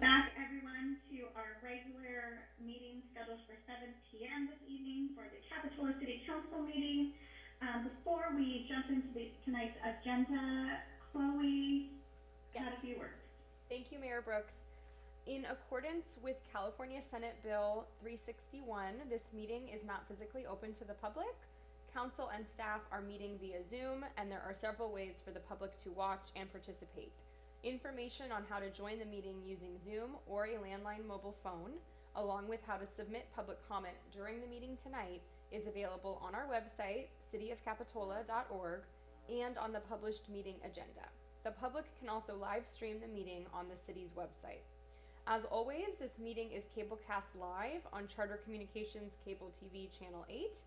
back, everyone, to our regular meeting scheduled for seven PM this evening for the Capitola City Council meeting. Um, before we jump into the, tonight's agenda, Chloe had a Yes. few words. Thank you, Mayor Brooks. In accordance with California Senate Bill 361, this meeting is not physically open to the public. Council and staff are meeting via Zoom, and there are several ways for the public to watch and participate. Information on how to join the meeting using Zoom or a landline mobile phone, along with how to submit public comment during the meeting tonight, is available on our website, cityofcapitola.org, and on the published meeting agenda. The public can also live stream the meeting on the city's website. As always, this meeting is cablecast live on Charter Communications Cable TV Channel 8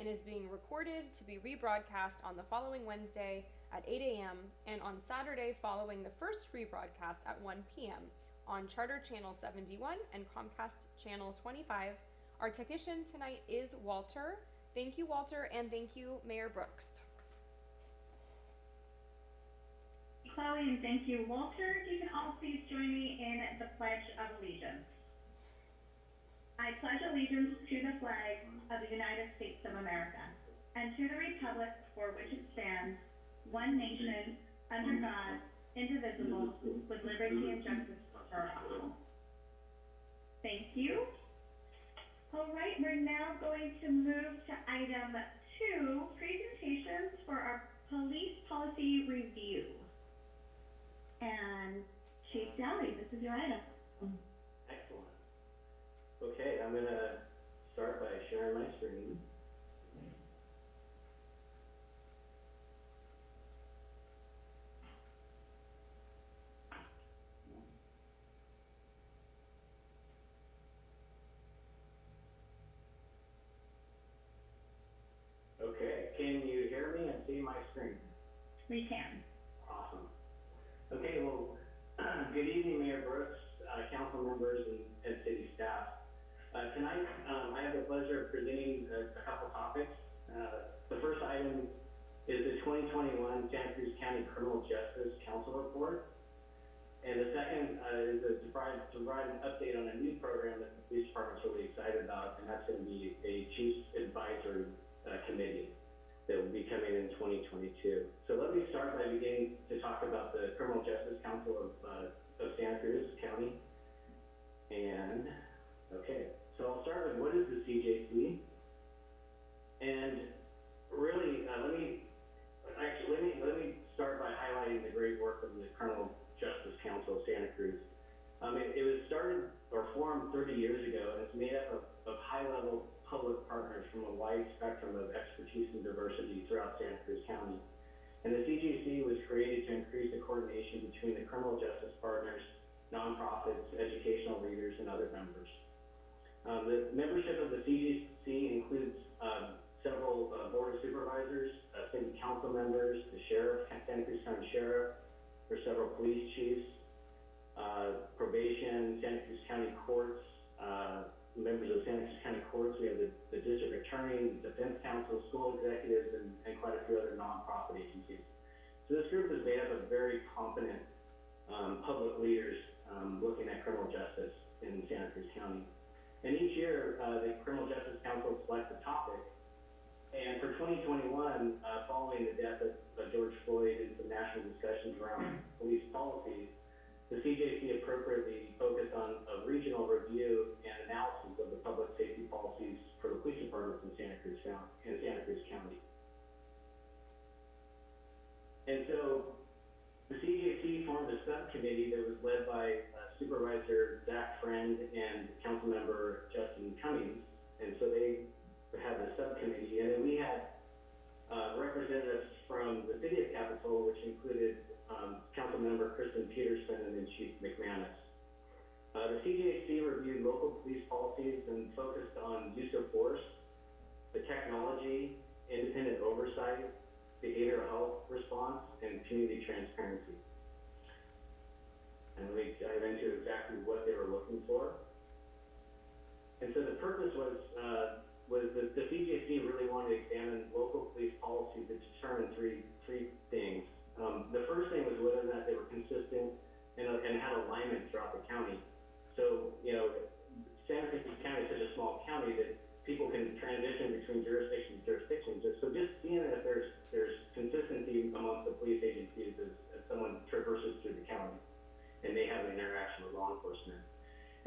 and is being recorded to be rebroadcast on the following Wednesday at 8 a.m. and on Saturday following the first rebroadcast at 1 p.m. on Charter Channel 71 and Comcast Channel 25. Our technician tonight is Walter. Thank you, Walter, and thank you, Mayor Brooks. Chloe, and thank you, Walter. You can all please join me in the Pledge of Allegiance. I pledge allegiance to the flag of the United States of America and to the republic for which it stands, one nation, under God, indivisible, with liberty and justice for all. Thank you. All right, we're now going to move to item two, presentations for our police policy review. And Chief Dally, this is your item. Excellent. Okay, I'm gonna start by sharing my screen. Okay, can you hear me and see my screen? We can. Awesome. Okay, well, good evening, Mayor Brooks, uh, council members and, and city staff. Uh, tonight, um, I have the pleasure of presenting a, a couple topics. Uh, the first item is the twenty twenty-one Santa Cruz County Criminal Justice Council Report. And the second, uh, is to provide, to provide an update on a new program that the police department's really excited about, and that's gonna be a chief's advisory, uh, committee that will be coming in 2022. So let me start by beginning to talk about the Criminal Justice Council of, uh, of Santa Cruz County. And, okay, so I'll start with what is the CJC? And really, uh, let me, actually, let me, let me start by highlighting the great work of the Criminal Justice Council of Santa Cruz. Um, it, it was started or formed 30 years ago, and it's made up of, of high-level public partners from a wide spectrum of expertise and diversity throughout Santa Cruz County. And the CJC was created to increase the coordination between the criminal justice partners, nonprofits, educational leaders, and other members. Um, the membership of the CJC includes um, several uh, board of supervisors, uh, city council members, the sheriff, Santa Cruz County Sheriff, there's several police chiefs, uh, probation, Santa Cruz County courts, uh, members of Santa Cruz County courts. We have the, the district attorney, defense counsel, school executives, and, and quite a few other nonprofit agencies. So this group is made up of very competent um, public leaders um, looking at criminal justice in Santa Cruz County. And each year, uh, the Criminal Justice Council selects a topic. And for 2021, uh, following the death of, of George Floyd and some national discussions around police policies, the CJC appropriately focused on a regional review and analysis of the public safety policies for the police departments in Santa Cruz County, in Santa Cruz County. And so the CJC formed a subcommittee that was led by uh, Supervisor Zach Friend and Councilmember Justin Cummings. Local police policies and focused on use of force, the technology, independent oversight, behavioral health response, and community transparency. And me dive into exactly what they were looking for. And so the purpose was, uh, was that the CJC really wanted to examine local police policy to determine three, three things. Um, the first thing was whether or not they were consistent and, and had alignment throughout the county. So, you know, San Francisco County is such a small county that people can transition between jurisdictions. to jurisdiction. So just seeing that there's there's consistency amongst the police agencies as, as someone traverses through the county and they have an interaction with law enforcement.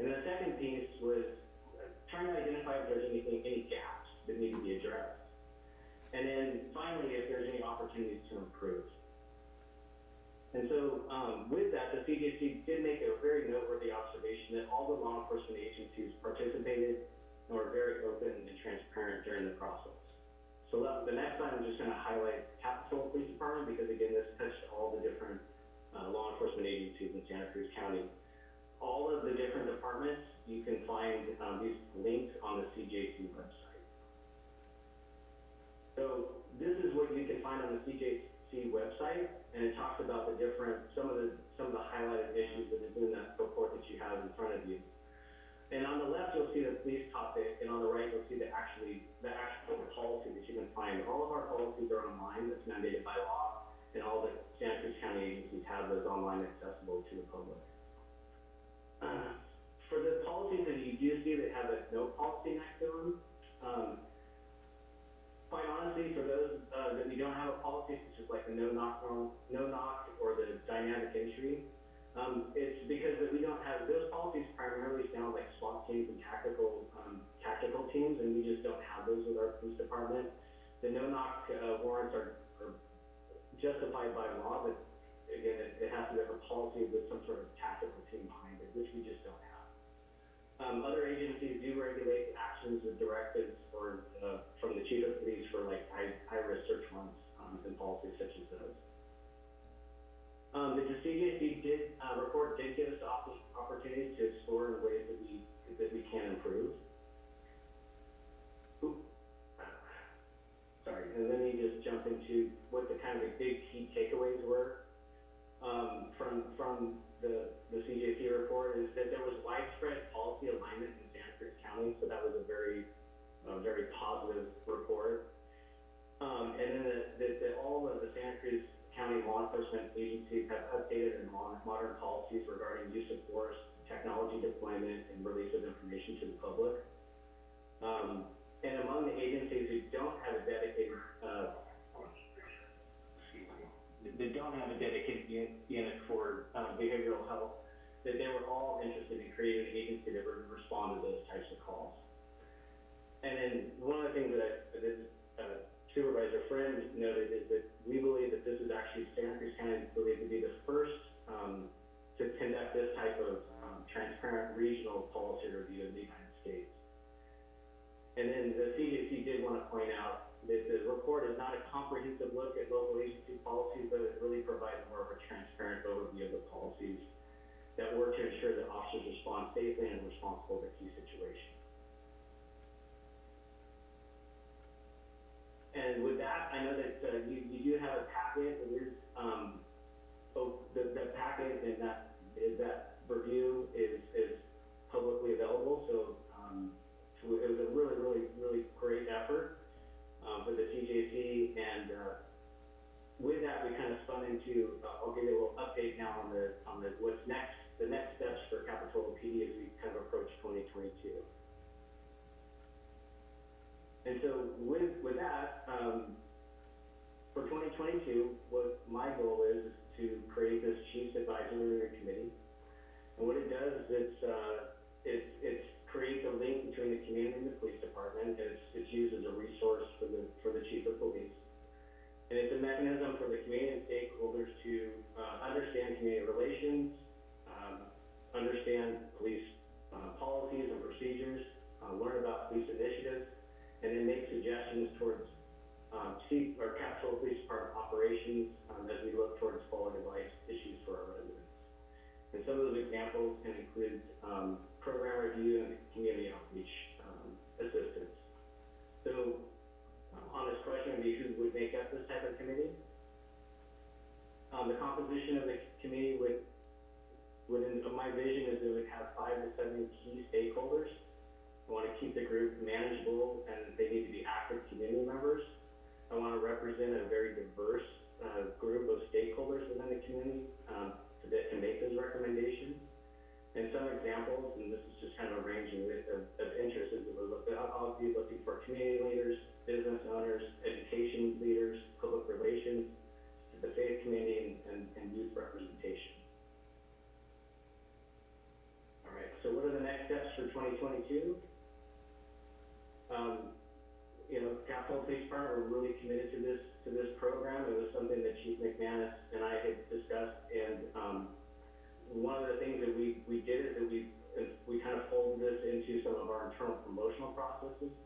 And the second piece was trying to identify if there's anything, any gaps that need to be addressed. And then finally, if there's any opportunities to improve. And so, um, with that, the CJC did make a very noteworthy observation that all the law enforcement agencies participated and were very open and transparent during the process. So that, the next slide, I'm just gonna highlight Capitola Police Department, because again, this touched all the different, uh, law enforcement agencies in Santa Cruz County. All of the different departments, you can find, um, these links on the CJC website. So this is what you can find on the CJC website, and it talks about the different, some of the, some of the highlighted issues that is in that report that you have in front of you. And on the left, you'll see the police topic, and on the right, you'll see the actually, the actual policy that you can find. All of our policies are online, that's mandated by law, and all the Santa Cruz County agencies have those online accessible to the public. Uh, For the policies that you do see that have a no policy next to them, um, quite honestly, for those, uh, that we don't have a policy, such as like the no knock, no knock, or the dynamic entry, um, it's because that we don't have, those policies primarily sound like SWAT teams and tactical, um, tactical teams, and we just don't have those with our police department. The no knock, uh, warrants are, are justified by law, but again, it, it has to be a policy with some sort of tactical team behind it, which we just don't. Um, other agencies do regulate actions with directives or, uh, from the chief of police for like high, high-risk search warrants, um, and policies such as those. Um, the CJC did, uh, report did give us op- opportunities to explore in ways that we, that we can improve. Sorry, and let me just jump into what the kind of the big key takeaways were, um, from, from the, the CJC report is that there was widespread policy alignment in Santa Cruz County, so that was a very, very positive report. Um, and then that, that, that all of the Santa Cruz County law enforcement agencies have updated and mo- modern policies regarding use of force, technology deployment, and release of information to the public. Um, and among the agencies who don't have a dedicated, uh, that don't have a dedicated un- unit for, uh, behavioral health, that they were all interested in creating an agency that would respond to those types of calls. And then one of the things that I, that, uh, Supervisor Friend noted is that we believe that this is actually, Santa Cruz County believed to be the first, um, to conduct this type of, um, transparent regional policy review in the United States. And then the CDC did want to point out that the report is not a comprehensive look at local agency policies, but it really provides more of a transparent overview of the policies that work to ensure that officers respond safely and responsible to key situations. And with that, I know that, uh, you, you do have a packet, it is, um, oh, the, the packet and that, is that review is, is publicly available, so, um, so it was a really, really, really great effort, um, for the CJC, and, uh, with that, we kind of spun into, uh, I'll give you a little update now on the, on the, what's next, the next steps for Capitola PD as we kind of approach twenty twenty-two. And so with, with that, um, for twenty twenty-two, what my goal is, is to create this Chiefs Advisory Committee. Composition of the committee would, within, of my vision is it would have five to seven Capitola Police Department, we're really committed to this, to this program. It was something that Chief McManus and I had discussed, and, um, one of the things that we, we did is that we, we kind of folded this into some of our internal promotional processes.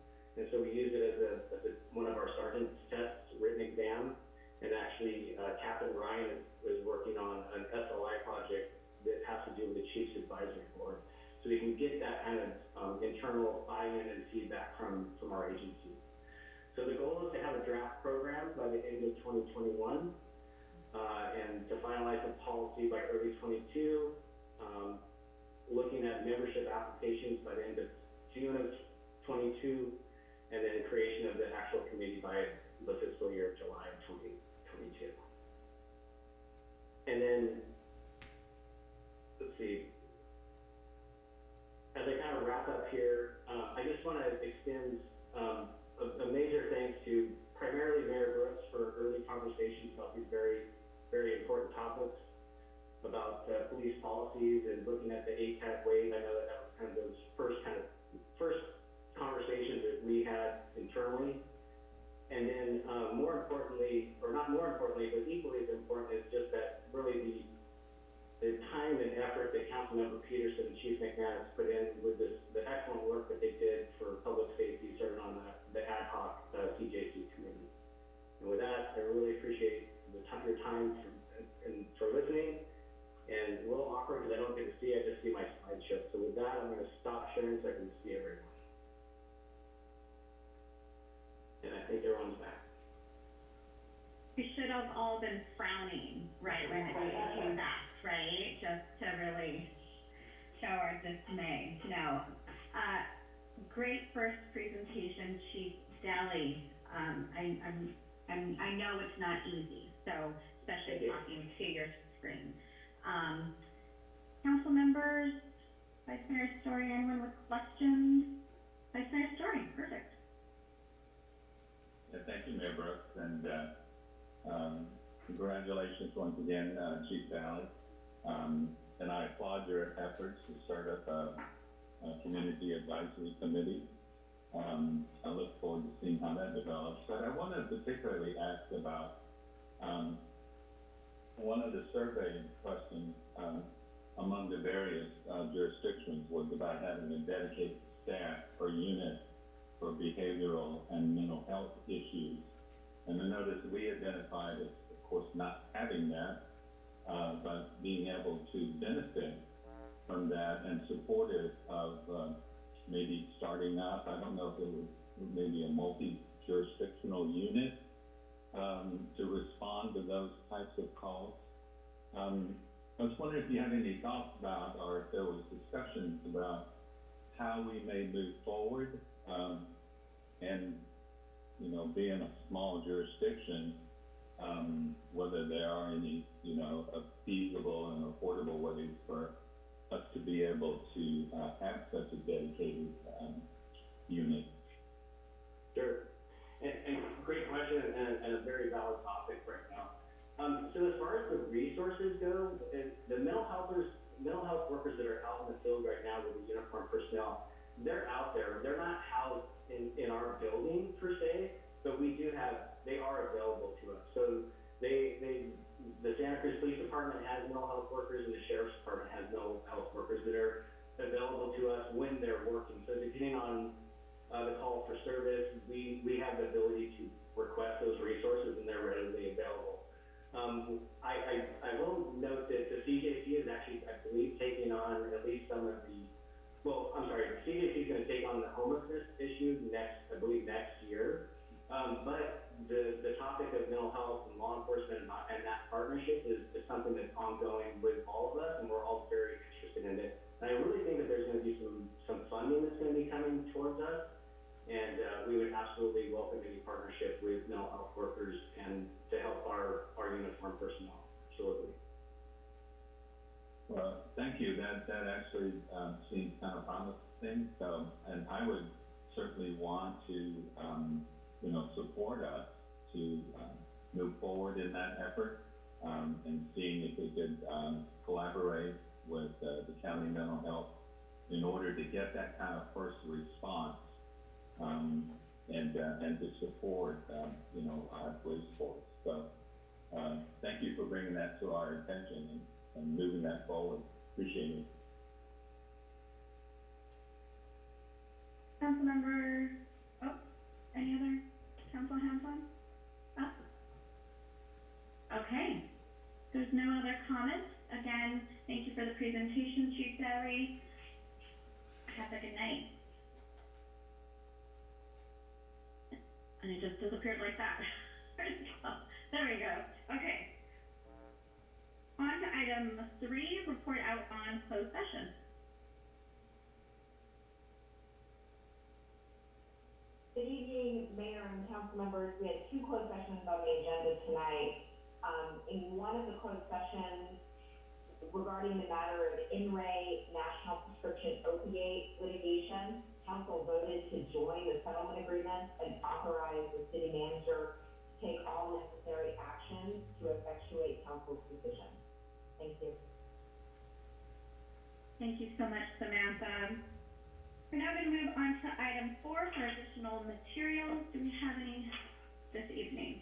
Draft program by the end of twenty twenty-one, uh, and to finalize the policy by early twenty-two, um, looking at membership applications by the end of June of twenty-two, and then creation of the actual committee by the fiscal year of July of twenty twenty-two. And then, let's see. As I kind of wrap up here, uh, I just want to extend, um, a, a major thanks to primarily Mayor Brooks for early conversations about these very, very important topics about, uh, police policies and looking at the 8 Can't Wait. I know that that was kind of those first kind of, first conversations that we had internally. And then, uh, more importantly, or not more importantly, but equally as important is just that really the, the time and effort that Councilmember Petersen and Chief McManus put in with this, the excellent work that they did for public safety, serving on the, the ad hoc, uh, CJC. And with that, I really appreciate the time, your time for, and, and for listening. And a little awkward because I don't get to see, I just see my slideshow. So with that, I'm gonna stop sharing so I can see everyone. And I think everyone's back. We should have all been frowning, right, when it came back, right? Just to really show our dismay. No. Uh, great first presentation, Chief Dally. Um, I, I'm, I'm, I know it's not easy, so especially talking to your screen. Um, council members, Vice Mayor Storey, anyone with questions? Vice Mayor Storey, perfect. Yeah, thank you, Mayor Brooks, and, uh, um, congratulations once again, uh, Chief Dally. Um, and I applaud your efforts to start up a, a community advisory committee. Um, I look forward to seeing how that develops, but I want to particularly ask about, um, one of the survey questions, um, among the various, uh, jurisdictions was about having a dedicated staff or unit for behavioral and mental health issues. And I noticed we identified as, of course, not having that, uh, but being able to benefit from that and supportive of, uh, maybe starting up, I don't know if it was maybe a multi-jurisdictional unit, um, to respond to those types of calls. Um, I was wondering if you had any thoughts about, or if there was discussions about how we may move forward, um, and, you know, being a small jurisdiction, um, whether there are any, you know, feasible and affordable ways for us to be able to, uh, have such a dedicated, um, unit. Sure. And, and great question and, and a very valid topic right now. Um, so as far as the resources go, the mental healthers, mental health workers that are out in the field right now with the uniformed personnel, they're out there. They're not housed in, in our building per se, but we do have, they are available to us. So they, they, the Santa Cruz Police Department has no health workers and the Sheriff's Department has no health workers that are available to us when they're working. So depending on uh, the call for service, we, we have the ability to request those resources and they're readily available. Um, I, I, I will note that the CJC is actually, I believe, taking on at least some of the, well, I'm sorry, CJC is gonna take on the homelessness issue next, I believe, next year. Um, but the, the topic of mental health and law enforcement and, and that partnership is, is something that's ongoing with all of us and we're all very interested in it. And I really think that there's gonna be some, some funding that's gonna be coming towards us. And, uh, we would absolutely welcome any partnership with mental health workers and to help our, our uniformed personnel, absolutely. Well, thank you. That, that actually, um, seems kind of promising, so, and I would certainly want to, um, you know, support us to, um, move forward in that effort, um, and seeing if we could, um, collaborate with, uh, the county mental health in order to get that kind of first response, um, and, uh, and to support, um, you know, our police force. So, thank you for bringing that to our attention and, and moving that forward. Appreciate it. Councilmember, on? Up? Oh. Okay, there's no other comments. Again, thank you for the presentation, Chief Dally. Have a good night. And it just disappeared like that. There we go, okay. On to item three, report out on closed session. Good evening, Mayor and council members. We had two closed sessions on the agenda tonight. Um, in one of the closed sessions regarding the matter of In re national prescription opiate litigation, council voted to join the settlement agreement and authorize the city manager to take all necessary actions to effectuate council's decision. Thank you. Thank you so much, Samantha. We're now gonna move on to item four for additional materials. Do we have any this evening?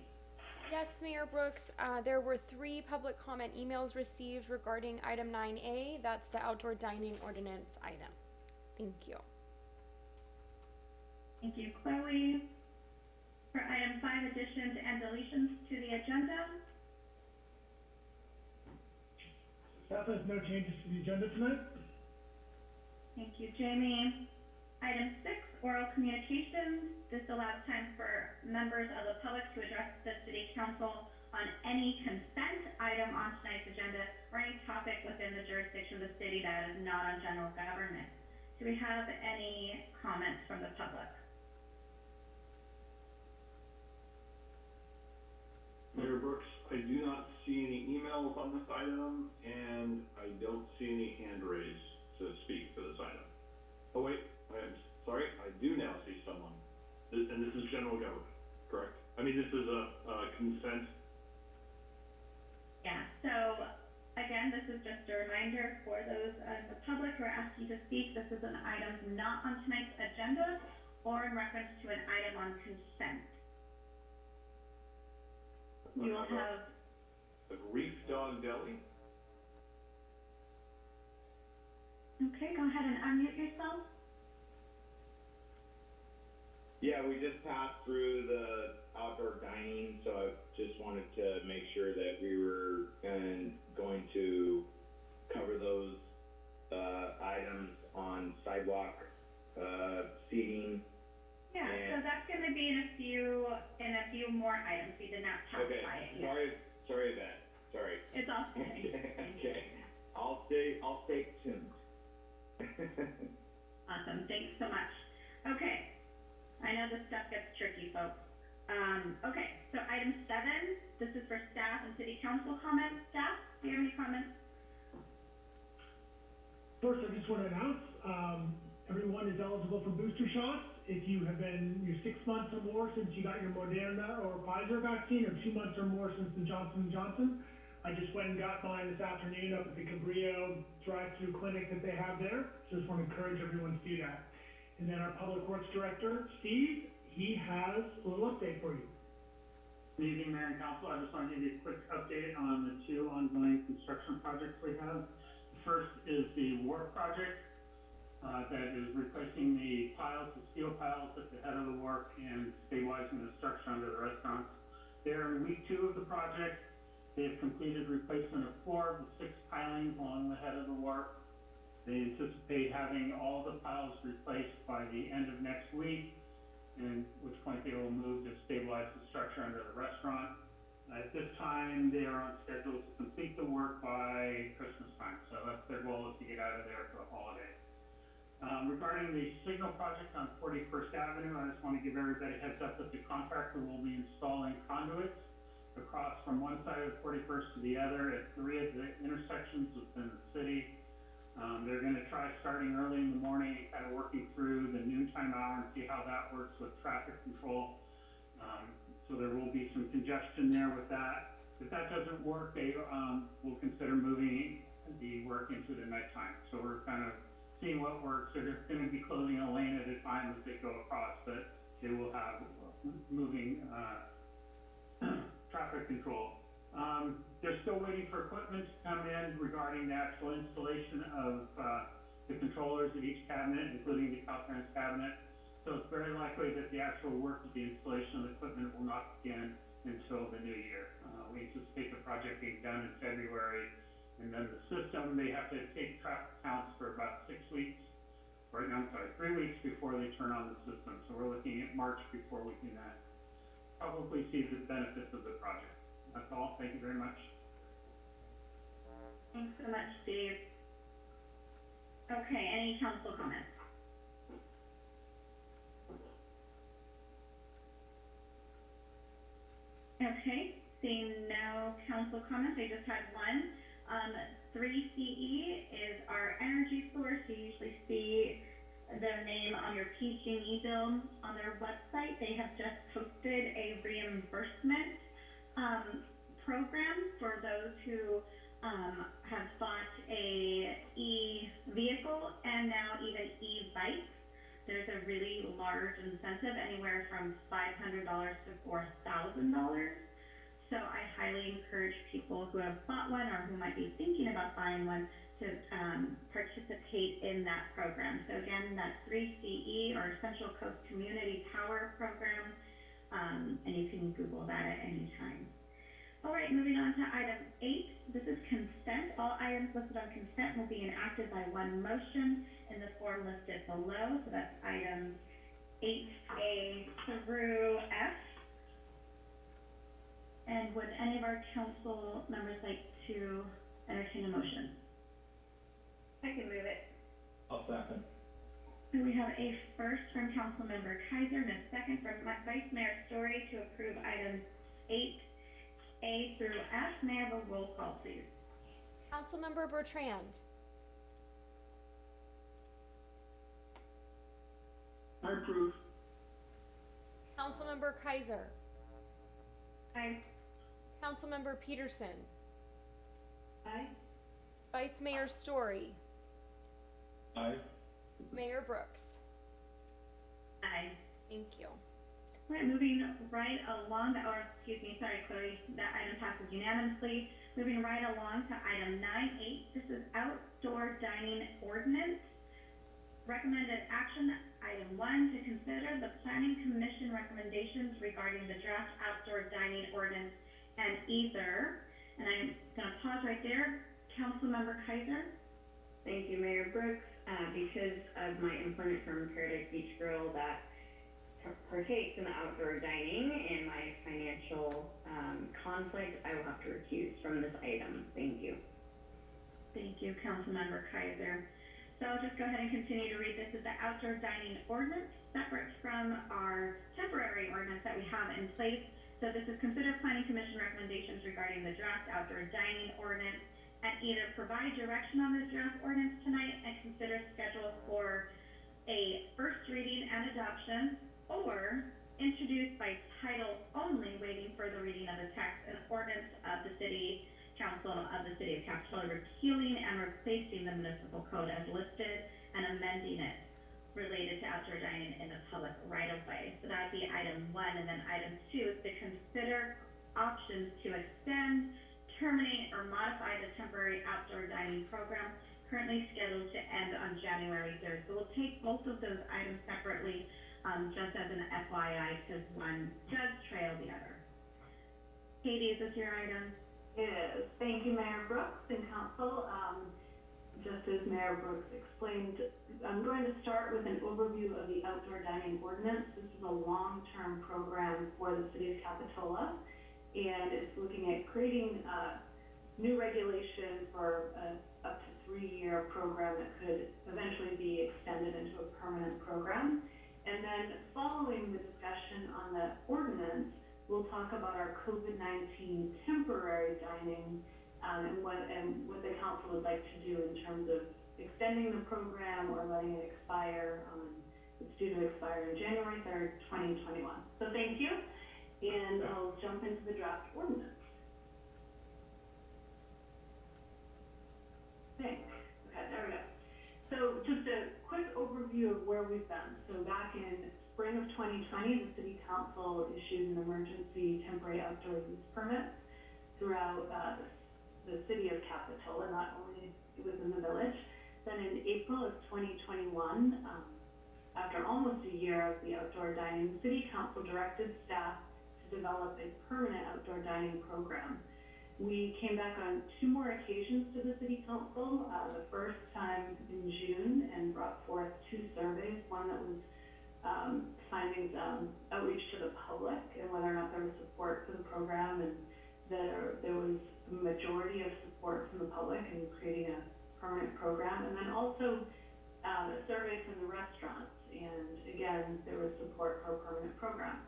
Yes, Mayor Brooks, uh, there were three public comment emails received regarding item nine A, that's the outdoor dining ordinance item. Thank you. Thank you, Chloe. For item five, additions and deletions to the agenda. Staff has no changes to the agenda tonight. Thank you, Jamie. Item six, oral communications. This allows time for members of the public to address the city council on any consent item on tonight's agenda or any topic within the jurisdiction of the city that is not on general government. Do we have any comments from the public? Mayor Brooks, I do not see any emails on this item, and I don't see any hand raised to speak for this item. Oh, wait, I'm sorry, I do now see someone. This- And this is general government, correct? I mean, this is a, a consent, Yeah, so again, this is just a reminder for those in the public who are asking to speak. This is an item not on tonight's agenda or in reference to an item on consent. You will have, the Reef Dog Deli. okay, go ahead and unmute yourself. Yeah, we just passed through the outdoor dining, so I just wanted to make sure that we were and going to cover those, uh, items on sidewalk, uh, seating. Yeah, so that's gonna be in a few, in a few more items. We did not Okay, specify it yet. sorry, sorry that, sorry. It's all. Okay, okay, I'll stay, I'll stay tuned. Awesome, thanks so much. Okay, I know this stuff gets tricky, folks. Um, okay, so item seven, this is for staff and city council comments. Staff, do you have any comments? First, I just want to announce, um, everyone is eligible for booster shots. If you have been, you're six months or more since you got your Moderna or Pfizer vaccine, or two months or more since the Johnson Johnson. I just went and got mine this afternoon up at the Cabrillo drive-through clinic that they have there. So just want to encourage everyone to do that. And then our Public Works Director, Steve, he has a little update for you. Good evening, Mayor and Council. I just want to give you a quick update on the two ongoing construction projects we have. The First is the wharf project, uh, that is replacing the piles, the steel piles at the head of the wharf and stabilizing the structure under the restaurants. They're in week two of the project. They have completed replacement of four of the six pilings along the head of the wharf. They anticipate having all the piles replaced by the end of next week and which point they will move to stabilize the structure under the restaurant. At this time, they are on schedule to complete the work by Christmas time, so that's their goal is to get out of there for the holiday. Um, regarding the signal project on Forty-first Avenue, I just want to give everybody a heads up that the contractor will be installing conduits across from one side of Forty-first to the other at three of the intersections within the city. Um, they're gonna try starting early in the morning, kind of working through the noontime hour and see how that works with traffic control. Um, so there will be some congestion there with that. If that doesn't work, they, um, will consider moving the work into the nighttime. So we're kind of seeing what works. They're gonna be closing a lane at a time as they go across, but they will have moving, uh, traffic control. Um, they're still waiting for equipment to come in regarding the actual installation of, uh, the controllers at each cabinet, including the Caltrans cabinet. So it's very likely that the actual work of the installation of the equipment will not begin until the new year. Uh, we anticipate the project being done in February, and then the system, they have to take traffic counts for about six weeks. Right now, I'm sorry, three weeks before they turn on the system, so we're looking at March before we can, uh, probably see the benefits of the project. That's all, thank you very much. Thanks so much, Steve. Okay, any council comments? Okay, seeing no council comments, I just had one. Um, three CE is our energy source. You usually see their name on your PG&E bill on their website. They have just posted a reimbursement, um, program for those who, um, have bought a e-vehicle and now even e-bikes. There's a really large incentive, anywhere from five hundred dollars to four thousand dollars. So I highly encourage people who have bought one or who might be thinking about buying one to, um, participate in that program. So again, that three CE or Central Coast Community Power Program, um, and you can Google that at any time. All right, moving on to item eight, this is consent. All items listed on consent will be enacted by one motion in the form listed below, so that's items eight A through F. And would any of our council members like to entertain a motion? I can move it. I'll second. So we have a first from Councilmember Keiser and a second from Vice Mayor Storey to approve items eight A through F. May I have a roll call, please? Councilmember Bertrand. I approve. Councilmember Keiser. Aye. Councilmember Petersen. Aye. Vice Mayor Storey. Aye. Mayor Brooks. Aye. Thank you. All right, moving right along, or excuse me, sorry, Chloe, that item passes unanimously. Moving right along to item nine eight, this is outdoor dining ordinance. Recommended action, item one, to consider the planning commission recommendations regarding the draft outdoor dining ordinance and either, and I'm gonna pause right there, Councilmember Keiser? Thank you, Mayor Brooks. Uh, because of my employment from Paradise Beach Grill that par- partakes in the outdoor dining and my financial, um, conflict, I will have to recuse from this item. Thank you. Thank you, Councilmember Keiser. So I'll just go ahead and continue to read. This is the outdoor dining ordinance, separate from our temporary ordinance that we have in place. So this is consider planning commission recommendations regarding the draft outdoor dining ordinance and either provide direction on this draft ordinance tonight and consider schedule for a first reading and adoption, or introduce by title only, waiting for the reading of the text and ordinance of the city council of the city of Capitola repealing and replacing the municipal code as listed and amending it related to outdoor dining in the public right of way. So that'd be item one, and then item two is to consider options to extend, terminate, or modify the temporary outdoor dining program currently scheduled to end on January third. So we'll take both of those items separately, um, just as an FYI, because one does trail the other. Katie, is this your item? It is. Thank you, Mayor Brooks and council. Um, just as Mayor Brooks explained, I'm going to start with an overview of the outdoor dining ordinance. This is a long-term program for the city of Capitola, and it's looking at creating, uh, new regulation for a up to three-year program that could eventually be extended into a permanent program. And then following the discussion on the ordinance, we'll talk about our COVID-19 temporary dining, um, and what, and what the council would like to do in terms of extending the program or letting it expire, um, it's due to expire in January third, twenty twenty-one. So thank you, and I'll jump into the draft ordinance. Thanks, okay, there we go. So just a quick overview of where we've been. So back in spring of twenty twenty, the city council issued an emergency temporary outdoor use permit throughout, uh, the city of Capitola, not only within the village. Then in April of twenty twenty-one, um, after almost a year of the outdoor dining, city council directed staff develop a permanent outdoor dining program. We came back on two more occasions to the city council, uh, the first time in June and brought forth two surveys, one that was, um, findings, um, outreach to the public and whether or not there was support for the program and there, there was a majority of support from the public in creating a permanent program. And then also, um, a survey from the restaurants and again, there was support for a permanent program.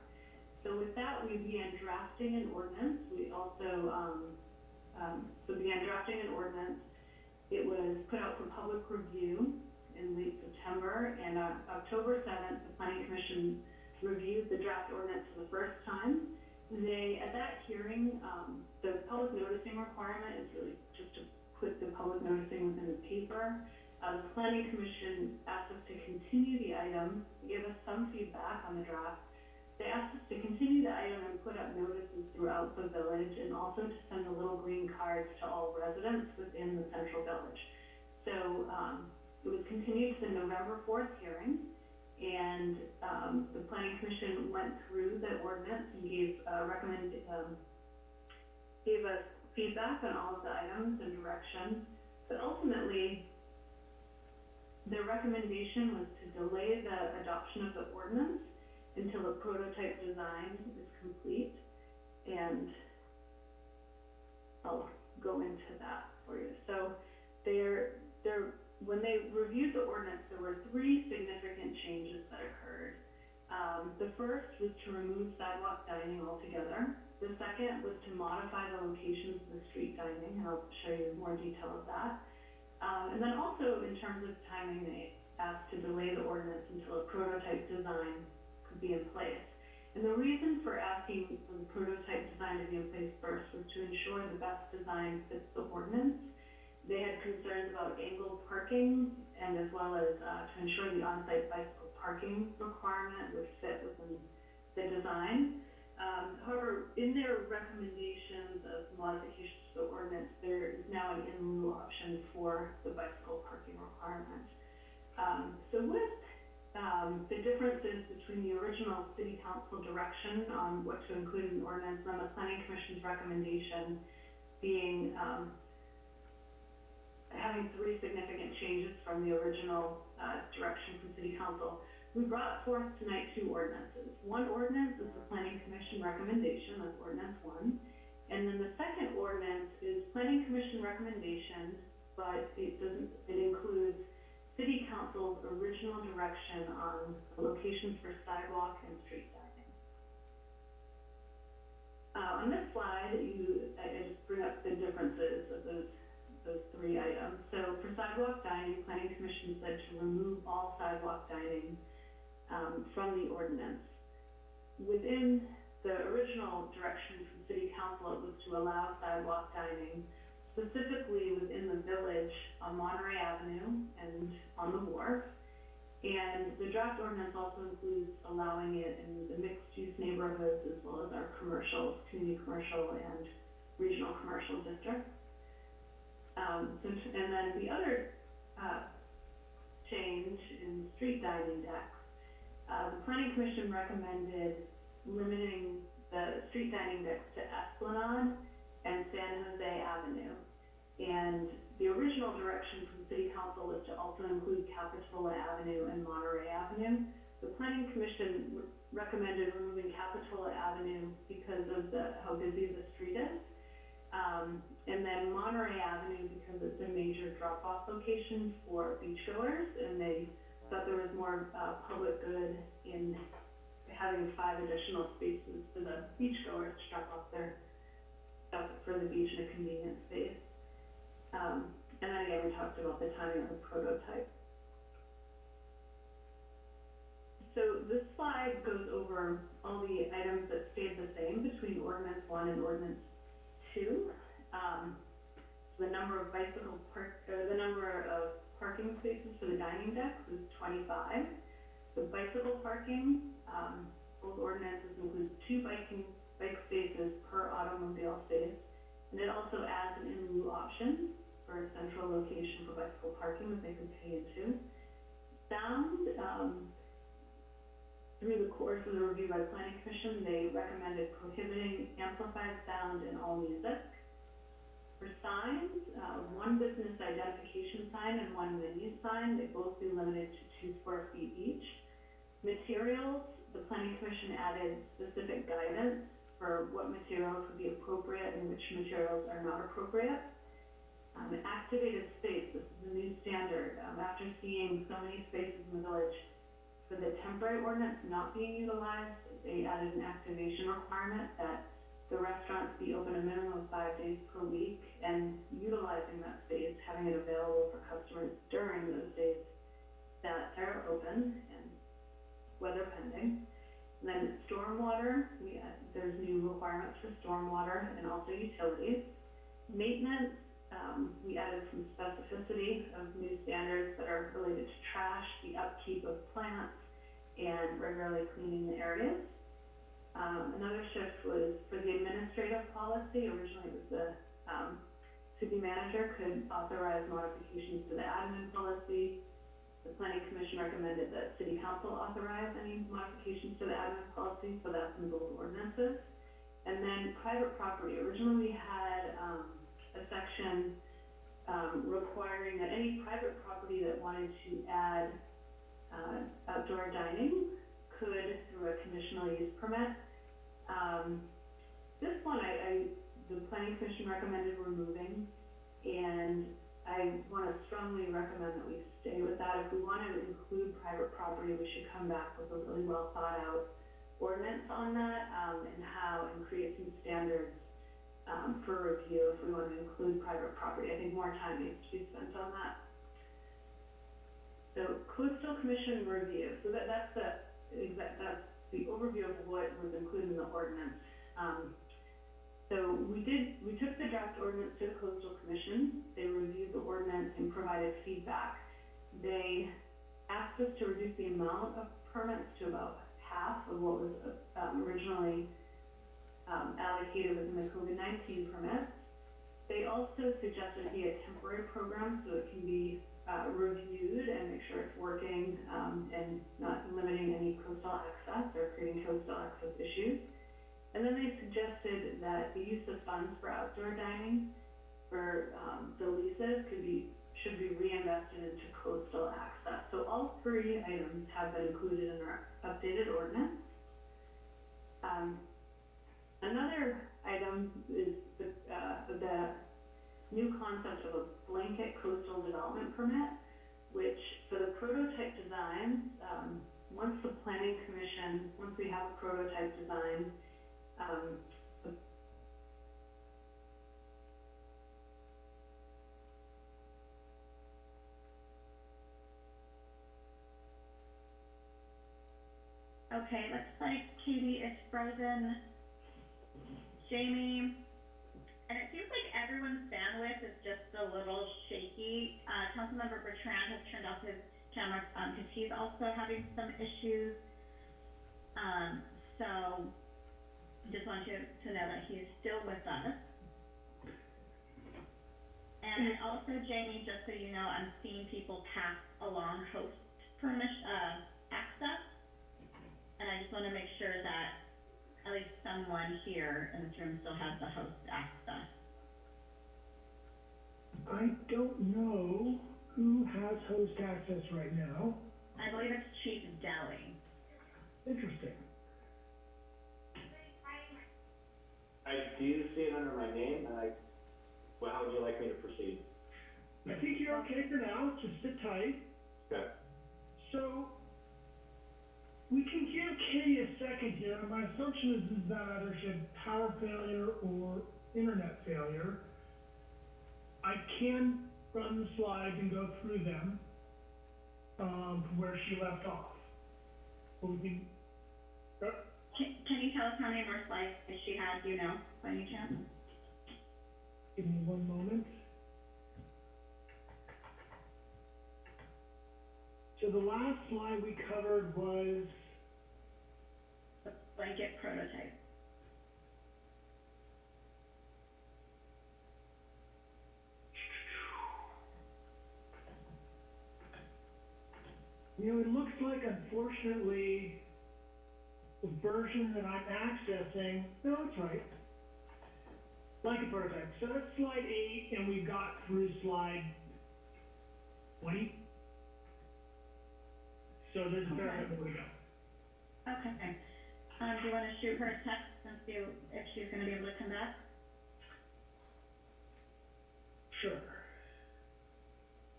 So with that, we began drafting an ordinance. We also, um, um, so began drafting an ordinance. It was put out for public review in late September, and on October seventh, the planning commission reviewed the draft ordinance for the first time. They, at that hearing, um, the public noticing requirement is really just to put the public noticing within the paper. Uh, the planning commission asked us to continue the item, give us some feedback on the draft, they asked us to continue the item and put up notices throughout the village and also to send the little green cards to all residents within the central village. So, um, it was continued to the November fourth hearing, and, um, the planning commission went through the ordinance and gave, uh, um, gave us feedback on all of the items and direction, but ultimately, their recommendation was to delay the adoption of the ordinance until a prototype design is complete, and I'll go into that for you. So, there, there, when they reviewed the ordinance, there were three significant changes that occurred. Um, the first was to remove sidewalk dining altogether. The second was to modify the locations of the street dining, and I'll show you more detail of that. Um, and then also, in terms of timing, they asked to delay the ordinance until a prototype design could be in place. And the reason for asking for the prototype design to be in place first was to ensure the best design fits the ordinance. They had concerns about angled parking and as well as, uh, to ensure the on-site bicycle parking requirement would fit within the design. Um, however, in their recommendations of modifications to the ordinance, there is now an in lieu option for the bicycle parking requirement. Um, so with um, the differences between the original city council direction on what to include in the ordinance and the planning commission's recommendation being, um, having three significant changes from the original, uh, direction from city council. We brought forth tonight two ordinances. One ordinance is the planning commission recommendation, that's ordinance one. And then the second ordinance is planning commission recommendation, but it doesn't, it includes city council's original direction on locations for sidewalk and street dining. Uh, on this slide, you, I, I just bring up the differences of those, those three items. So for sidewalk dining, planning commission said to remove all sidewalk dining, um, from the ordinance. Within the original direction from city council, it was to allow sidewalk dining specifically within the village on Monterey Avenue and on the wharf. And the draft ordinance also includes allowing it in the mixed-use neighborhoods as well as our commercial, community commercial and regional commercial districts. Um, so, and then the other, uh, change in street dining decks, uh, the planning commission recommended limiting the street dining decks to Esplanade and San Jose Avenue. And the original direction from city council was to also include Capitola Avenue and Monterey Avenue. The planning commission recommended removing Capitola Avenue because of the, how busy the street is. Um, and then Monterey Avenue because it's a major drop-off location for beachgoers, and they thought there was more, uh, public good in having five additional spaces for the beachgoers to drop off their stuff for the beach in a convenient space. Um, and then again, we talked about the timing of the prototype. So this slide goes over all the items that stayed the same between ordinance one and ordinance two. Um, the number of bicycle park, or the number of parking spaces for the dining deck is twenty-five. The bicycle parking, um, both ordinances include two biking, bike spaces per automobile space And it also adds an in lieu option for a central location for bicycle parking that they could pay into. Sound, um, through the course of the review by the planning commission, they recommended prohibiting amplified sound in all music. For signs, uh, one business identification sign and one venue sign, they both be limited to two square feet each. Materials, the planning commission added specific guidance for what materials would be appropriate and which materials are not appropriate. Um, activated space, this is a new standard, um, after seeing so many spaces in the village for the temporary ordinance not being utilized, they added an activation requirement that the restaurants be open a minimum of five days per week and utilizing that space, having it available for customers during those days that they're open and weather pending. Then stormwater, we, add- there's new requirements for stormwater and also utilities. Maintenance, um, we added some specificity of new standards that are related to trash, the upkeep of plants, and regularly cleaning the areas. Um, another shift was for the administrative policy, originally it was the, um, city manager could authorize modifications to the admin policy. The planning commission recommended that city council authorize any modifications to the admin policy, so that's in both ordinances. And then private property, originally we had, um, a section, um, requiring that any private property that wanted to add, uh, outdoor dining could, through a conditional use permit, um, this one I, I, the planning commission recommended removing, and I wanna strongly recommend that we stay with that. If we wanna include private property, we should come back with a really well thought out ordinance on that, um, and how, and create some standards, um, for review if we wanna include private property. I think more time needs to be spent on that. So coastal commission review, so that, that's the, exact, that's the overview of what was included in the ordinance. Um, so we did, we took the draft ordinance to the coastal commission, they reviewed the ordinance and provided feedback. They asked us to reduce the amount of permits to about half of what was, um, originally, um, allocated within the COVID nineteen permits. They also suggested it be a temporary program, so it can be, uh, reviewed and make sure it's working, um, and not limiting any coastal access or creating coastal access issues. And then they suggested that the use of funds for outdoor dining for, um, the leases could be, should be reinvested into coastal access. So all three items have been included in our updated ordinance. Um, another item is the, uh, the new concept of a blanket coastal development permit, which for the prototype designs, um, once the planning commission, once we have a prototype design, um, the Okay, looks like Katie is frozen. Jamie, and it seems like everyone's bandwidth is just a little shaky. Uh, Councilmember Bertrand has turned off his camera, um, because he's also having some issues. Um, so, just want you to know that he is still with us. And also, Jamie, just so you know, I'm seeing people pass along host permission, uh, access. And I just wanna make sure that at least someone here in this room still has the host access. I don't know who has host access right now. I believe it's Chief Dally. Interesting. I, do see it under my name, and I, well, how would you like me to proceed? I think you're okay for now, just sit tight. Okay. So, we can give Katie a second here, my assumption is, is that either she had power failure or internet failure. I can run the slides and go through them, um, from where she left off. But we can, uh, Can, can you tell us how many more slides she had, you know, by any chance? give me one moment. So the last slide we covered was blanket prototype. You know, it looks like unfortunately the version that I'm accessing, no, that's right, blanket prototype. So that's slide 8, and we've got through slide 20. So there's a okay. variable we go. Okay. Um, do you wanna shoot her a text and see if she's gonna be able to come back? Sure.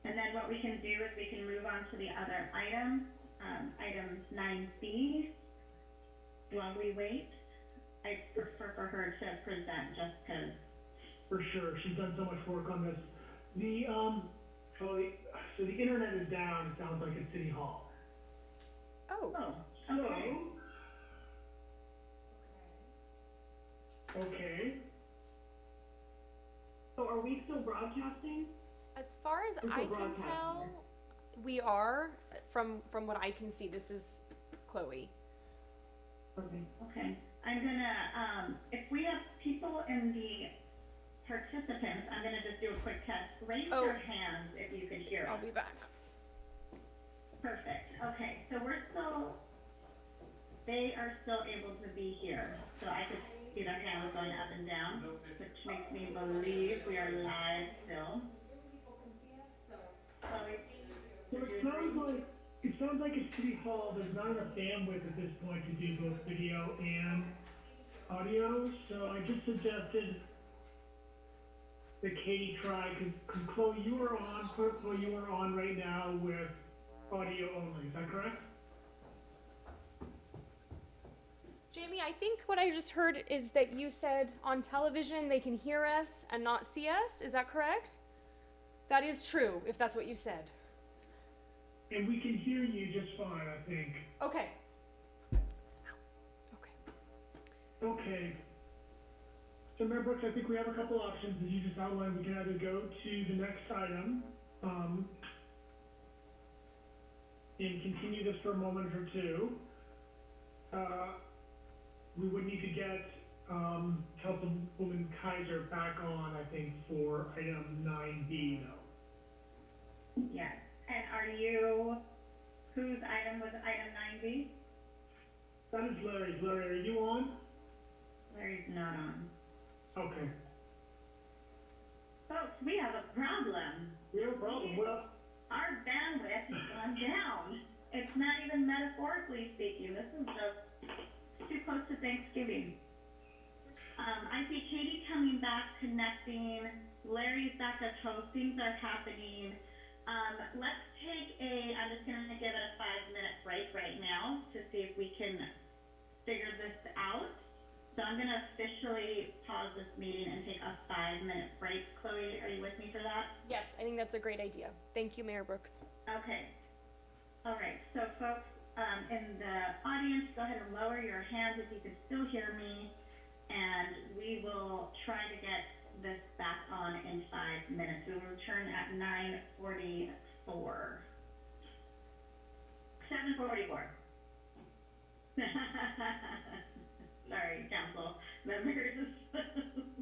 And then what we can do is we can move on to the other item, um, item nine B. While we wait, I prefer for her to present just because For sure, she's done so much work on this. The, um, oh, the, so the internet is down, it sounds like at City Hall. Oh, Oh, okay. So. Okay, So are we still broadcasting? as far as I can tell, we are from from what I can see. This is Chloe. Okay. Okay, I'm gonna, um, if we have people in the participants, I'm gonna just do a quick test. Raise Oh. your hands if you could hear us. I'll be back. Perfect, okay, so we're still, they are still able to be here, so I could see their hands going up and down, which makes me believe we are live still. So it sounds like, it sounds like at City Hall, there's not enough bandwidth at this point to do both video and audio, so I just suggested that Katie try, cause, 'cause Chloe, you are on, Chloe, you are on right now with audio only, is that correct? Jamie, I think what I just heard is that you said on television they can hear us and not see us. Is that correct? That is true, if that's what you said. And we can hear you just fine, I think. Okay. Okay. Okay. So Mayor Brooks, I think we have a couple options, as you just outlined, we can either go to the next item, um, and continue this for a moment or two. Uh, we would need to get, um, Councilwoman Keiser back on, I think, for item nine B though. yes, and are you, whose item was item nine B? That is Larry's. Larry, are you on? Larry's not on. Okay. Folks, we have a problem. We have a problem. Well, our bandwidth has gone down. It's not even metaphorically speaking, this is just too close to Thanksgiving. Um, I see Katie coming back, connecting, Larry's back at home. things are happening. Um, let's take a, I'm just gonna give it a five minute break right now to see if we can figure this out. So I'm gonna officially pause this meeting and take a five minute break. Chloe, are you with me for that? Yes, I think that's a great idea. Thank you, Mayor Brooks. Okay. All right, so folks, um, in the audience, go ahead and lower your hands if you can still hear me. And we will try to get this back on in five minutes. We will return at nine forty-four. Seven forty-four. Sorry, council members.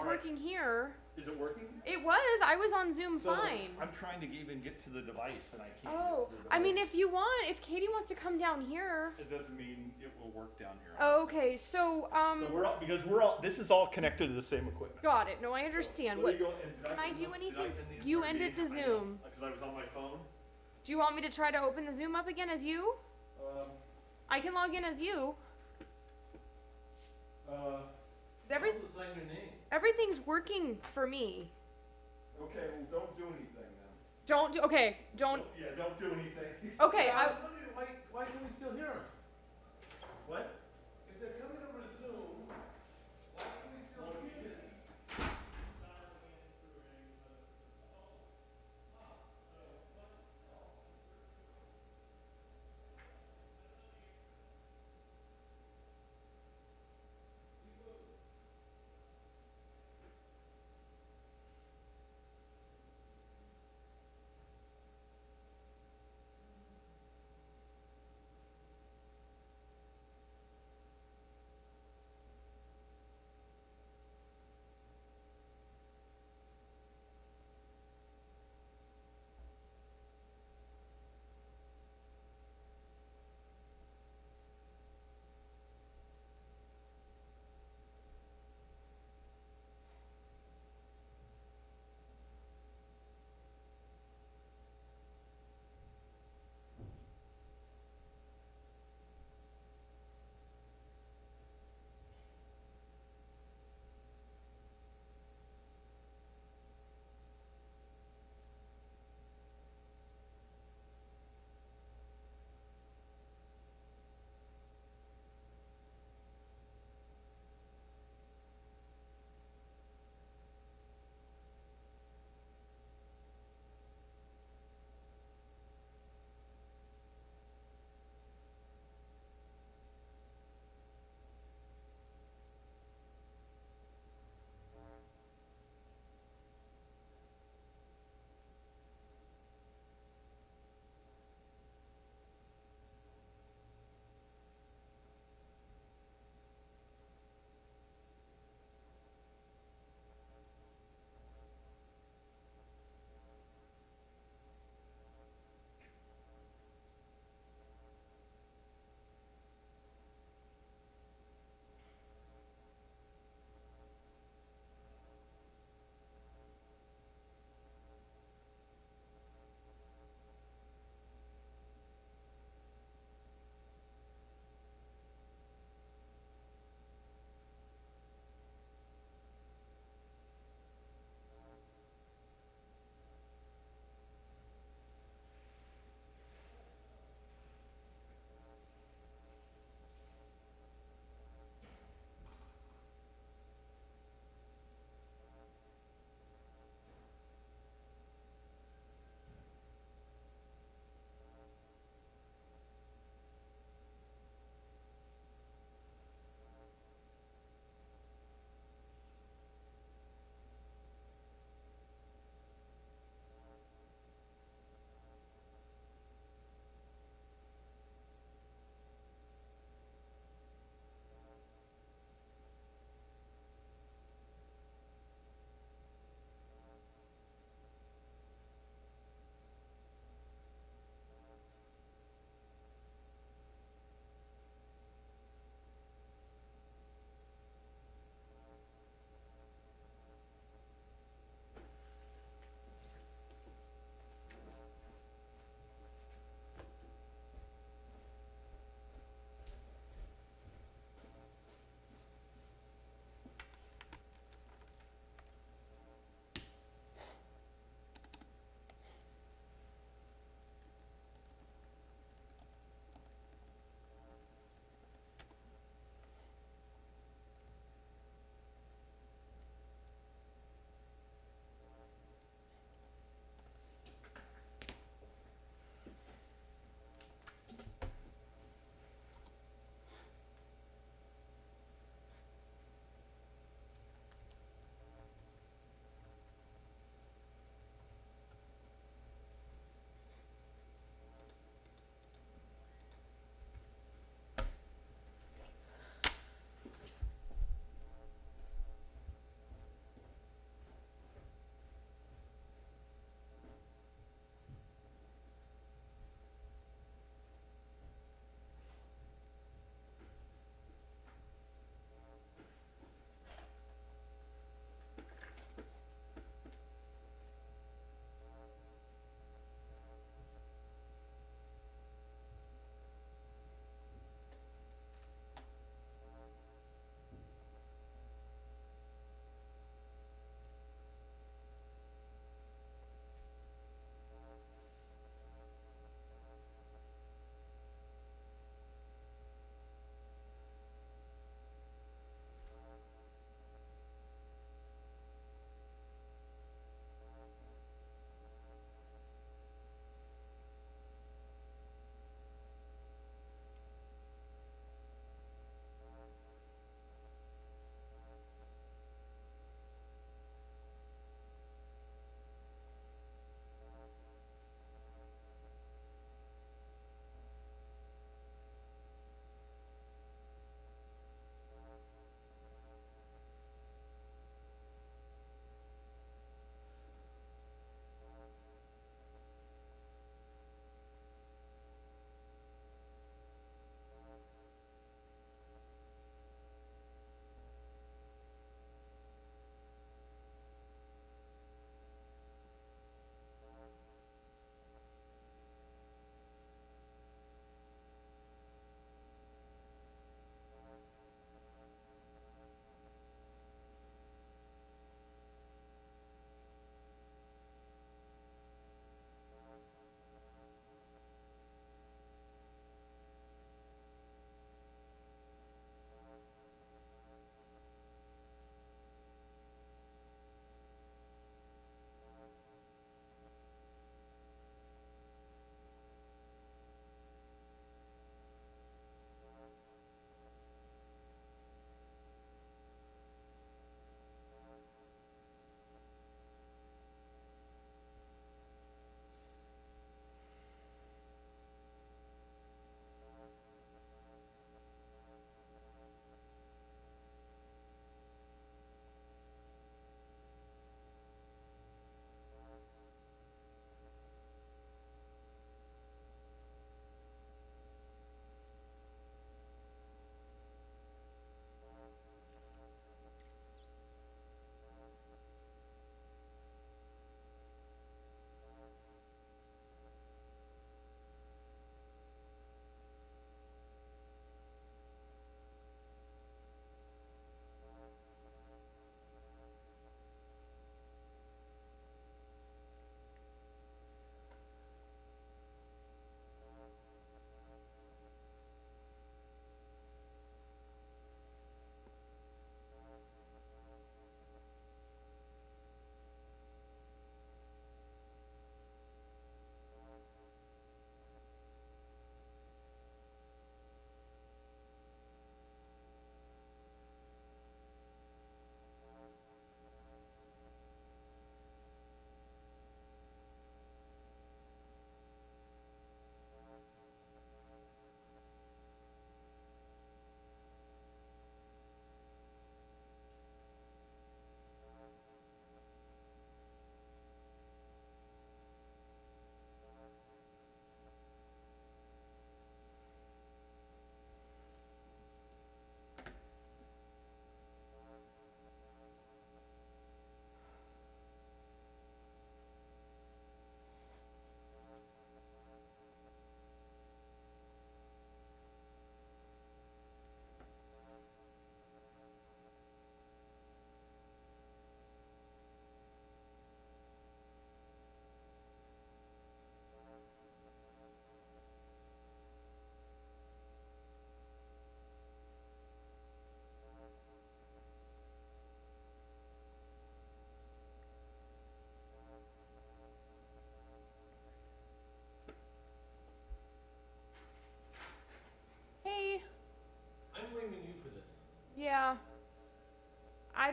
don't know it's All right. working here. Is it working? It was. I was on Zoom So, fine. I'm trying to even get to the device and I can't. Oh, get to the I mean, if you want, if Katie wants to come down here. It doesn't mean it will work down here. Oh, okay, so um, So we're all, because we're all, this is all connected to the same equipment. got it. No, I understand. Me What go- can I end do anything? the You ended the? I Zoom. Cause I was on my phone. do you want me to try to open the Zoom up again as you? Um, I can log in as you. uh, every sign your name. everything's working for me. Okay, well, don't do anything then. Don't do. Okay, don't. Yeah, don't do anything. Okay, I. Why, why can we still hear them? What? If they're coming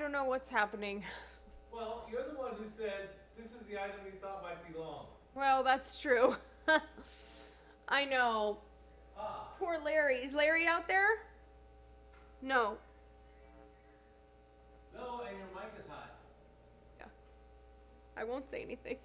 don't know what's happening. Well, you're the one who said this is the item you thought might be long. Well, that's true. I know. Ah, Poor Larry. Is Larry out there? No. no, and your mic is hot. Yeah. I won't say anything.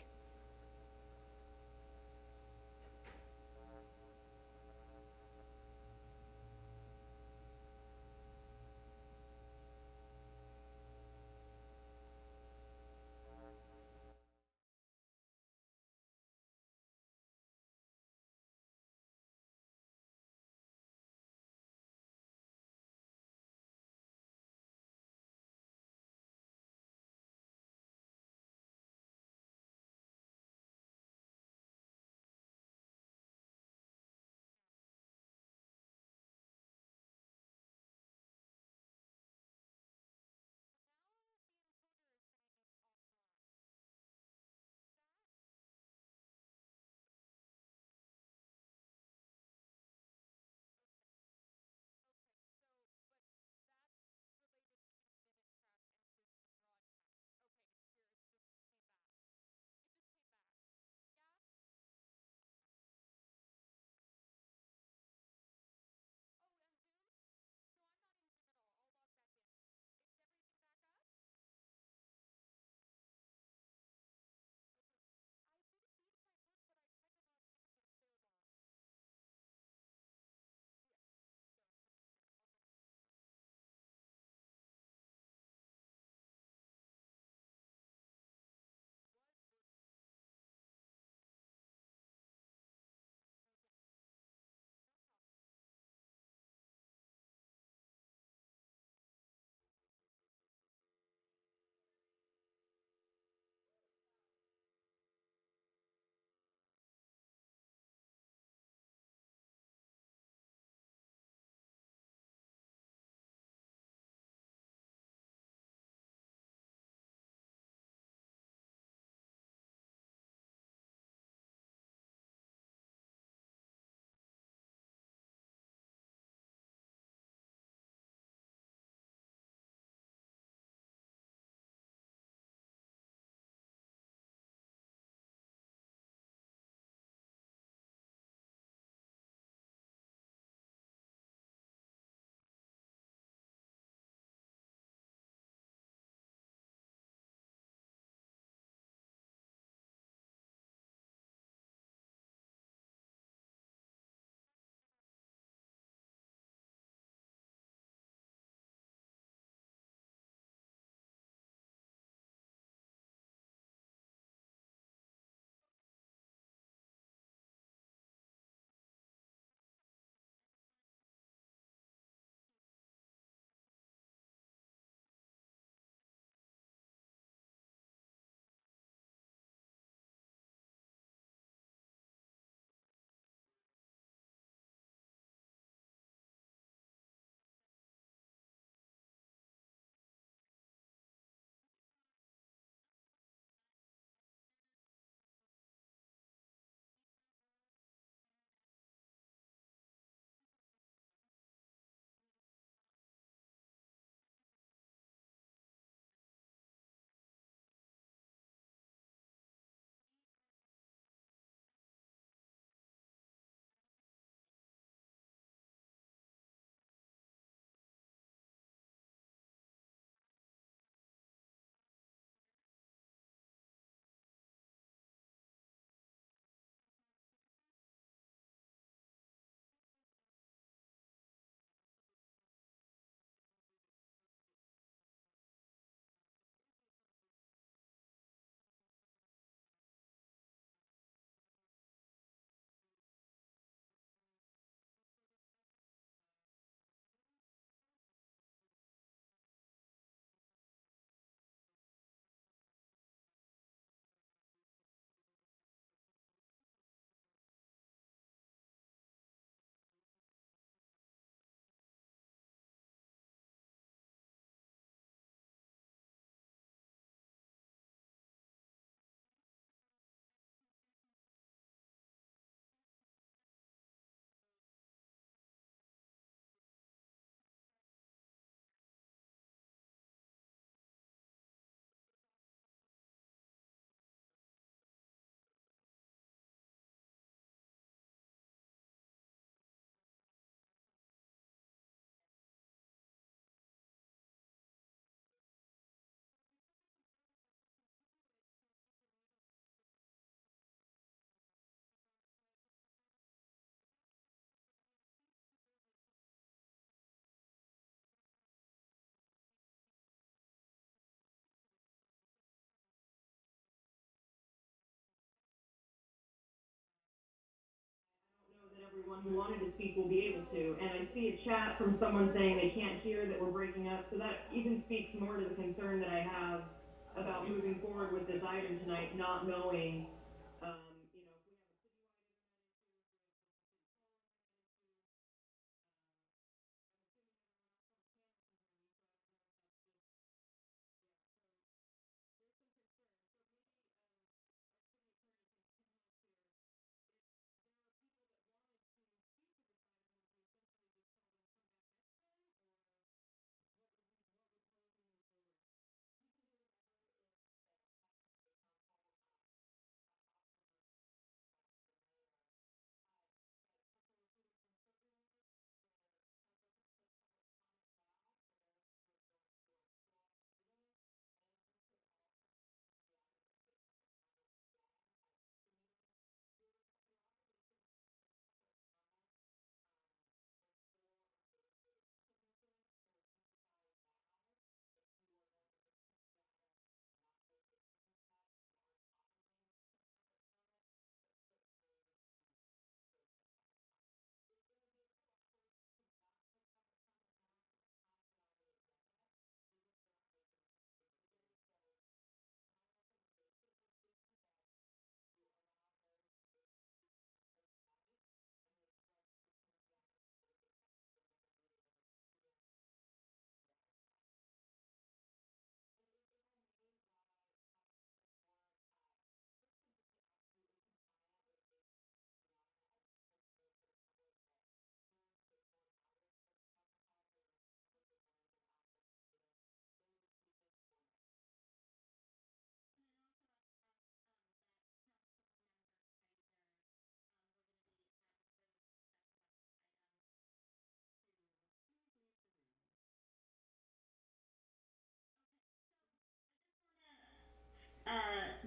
Everyone who wanted to speak will be able to. And I see a chat from someone saying they can't hear, that we're breaking up, so that even speaks more to the concern that I have about moving forward with this item tonight, not knowing,